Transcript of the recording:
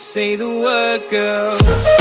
Say the word, girl.